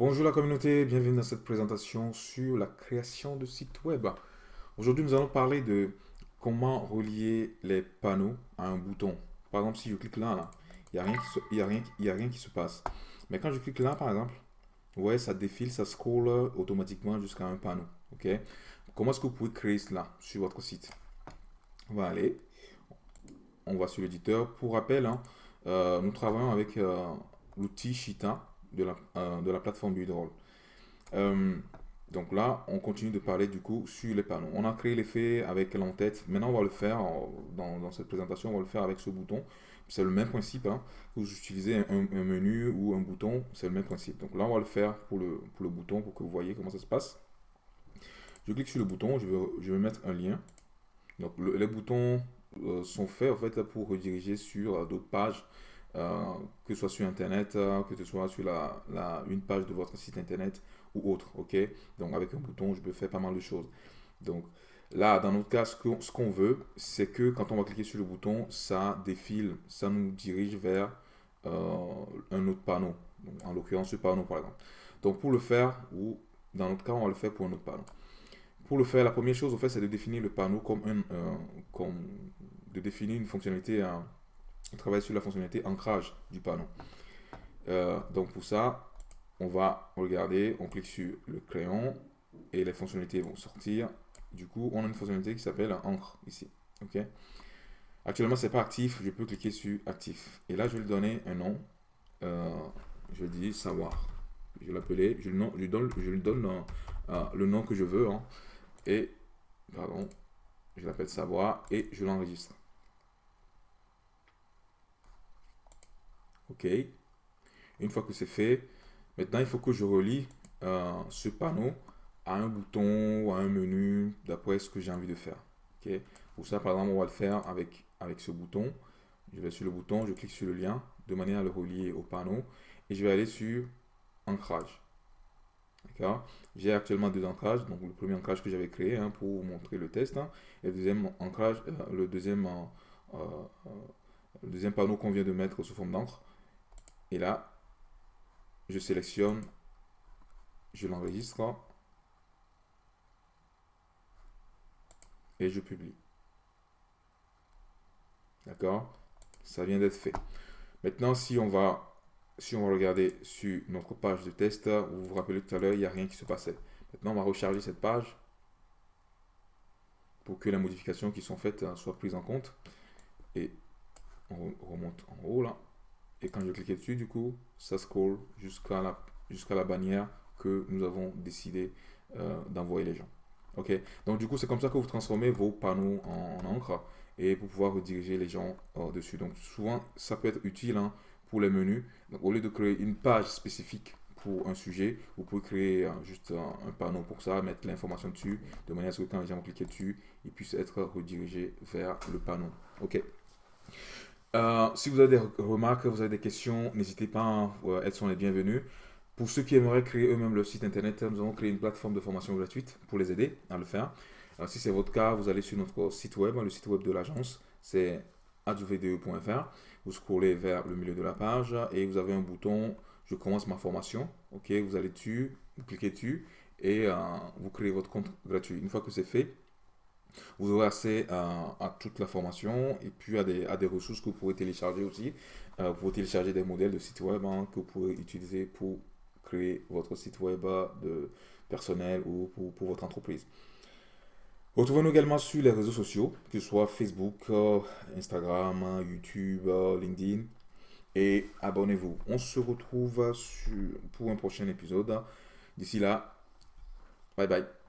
Bonjour la communauté, bienvenue dans cette présentation sur la création de sites web. Aujourd'hui, nous allons parler de comment relier les panneaux à un bouton. Par exemple, si je clique là, il n'y a, rien qui se, a, qui se passe. Mais quand je clique là, par exemple, ça défile, ça scrolle automatiquement jusqu'à un panneau. ok? Comment est-ce que vous pouvez créer cela sur votre site? On va aller, on va sur l'éditeur. Pour rappel, hein, euh, nous travaillons avec euh, l'outil Shita de la, euh, de la plateforme Buildroll. donc là, on continue de parler du coup sur les panneaux. On a créé l'effet avec l'entête. Maintenant, on va le faire dans, cette présentation, on va le faire avec ce bouton. C'est le même principe. Hein. Vous utilisez un, menu ou un bouton, c'est le même principe. Donc là, on va le faire pour le, le bouton pour que vous voyez comment ça se passe. Je clique sur le bouton, je vais, mettre un lien. Donc les boutons euh, sont faits en fait pour rediriger sur euh, d'autres pages, euh, que ce soit sur internet, que ce soit sur la, une page de votre site internet ou autre. ok? Donc avec un bouton, je peux faire pas mal de choses. Donc là, dans notre cas, ce qu'on veut, c'est que quand on va cliquer sur le bouton, ça défile, ça nous dirige vers un autre panneau. en l'occurrence, ce panneau par exemple. Donc pour le faire, ou dans notre cas, on va le faire pour un autre panneau. Pour le faire, la première chose, en fait, c'est de définir le panneau comme un, comme de définir une fonctionnalité, un, travailler sur la fonctionnalité ancrage du panneau. Euh, donc pour ça, on va regarder, on clique sur le crayon et les fonctionnalités vont sortir. Du coup, on a une fonctionnalité qui s'appelle encre ici. Ok? Actuellement, c'est pas actif. Je peux cliquer sur actif. Et là, je vais lui donner un nom. Euh, je dis savoir. Je vais l'appeler. Je, lui donne, je lui donne euh, le nom que je veux. Hein et, pardon, je l'appelle savoir et je l'enregistre. OK. Une fois que c'est fait, maintenant il faut que je relie euh, ce panneau à un bouton ou à un menu d'après ce que j'ai envie de faire. Pour ça, par exemple, on va le faire avec, ce bouton. Je vais sur le bouton, je clique sur le lien de manière à le relier au panneau et je vais aller sur ancrage. J'ai actuellement deux ancrages. Donc, le premier ancrage que j'avais créé hein, pour montrer le test. Hein, et le deuxième ancrage, euh, le, deuxième, euh, le deuxième panneau qu'on vient de mettre sous forme d'encre. Et là, je sélectionne, je l'enregistre et je publie. D'accord? Ça vient d'être fait. Maintenant, si on va si on va regarder sur notre page de test, vous vous rappelez tout à l'heure, il n'y a rien qui se passait. Maintenant, on va recharger cette page pour que les modifications qui sont faites hein, soient prises en compte. Et on remonte en haut là. Et quand je clique dessus, du coup, ça scroll jusqu'à la, jusqu'à la bannière que nous avons décidé euh, d'envoyer les gens. Ok, donc du coup, c'est comme ça que vous transformez vos panneaux en, encre et pour pouvoir rediriger les gens euh, dessus. Donc souvent, ça peut être utile hein, pour les menus. Donc, au lieu de créer une page spécifique pour un sujet, vous pouvez créer euh, juste un, panneau pour ça, mettre l'information dessus, de manière à ce que quand les gens vont cliquer dessus, ils puissent être redirigés vers le panneau. Ok? Euh, si vous avez des remarques, vous avez des questions, n'hésitez pas, hein, elles sont les bienvenues. Pour ceux qui aimeraient créer eux-mêmes leur site internet, nous avons créé une plateforme de formation gratuite pour les aider à le faire. Alors, si c'est votre cas, vous allez sur notre site web, hein, le site web de l'agence, c'est advde.fr vous scrollez vers le milieu de la page et vous avez un bouton je commence ma formation. Ok, vous allez dessus, vous cliquez dessus et euh, vous créez votre compte gratuit. Une fois que c'est fait, vous aurez accès à, toute la formation et puis à des, à des, ressources que vous pouvez télécharger aussi. Euh, vous pouvez télécharger des modèles de site web hein, que vous pouvez utiliser pour créer votre site web de personnel ou pour votre entreprise. Retrouvez-nous également sur les réseaux sociaux, que ce soit Facebook, euh, Instagram, YouTube, euh, LinkedIn. Et abonnez-vous. On se retrouve pour un prochain épisode. D'ici là, bye bye.